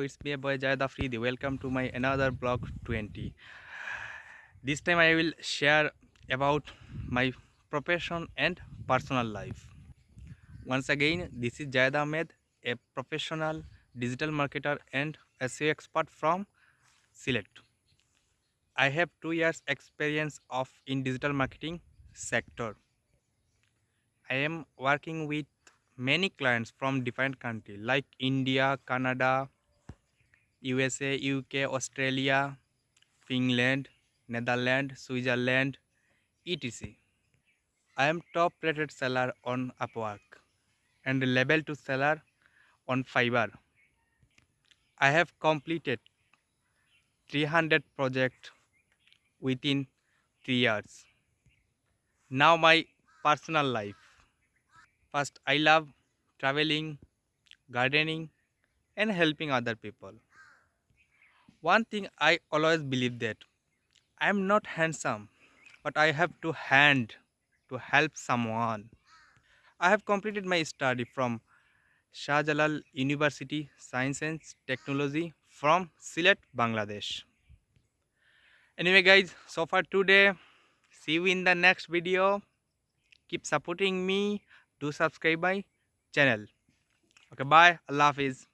It's me boy Jayad Afridi. Welcome to my another blog 20. This time I will share about my profession and personal life. Once again, this is Jayad Ahmed, a professional digital marketer and SEO expert from Sylhet. I have two years experience of in digital marketing sector. I am working with many clients from different countries like India, Canada, USA, UK, Australia, Finland, Netherlands, Switzerland, etc. I am top rated seller on Upwork and level 2 seller on Fiverr. I have completed 300 projects within 3 years. Now my personal life. First, I love traveling, gardening, and helping other people. One thing I always believe that I am not handsome, but I have to hand to help someone. I have completed my study from Shah Jalal University Science and Technology from Sylhet, Bangladesh. Anyway guys, so far today, see you in the next video. Keep supporting me do subscribe my channel okay bye allah hafiz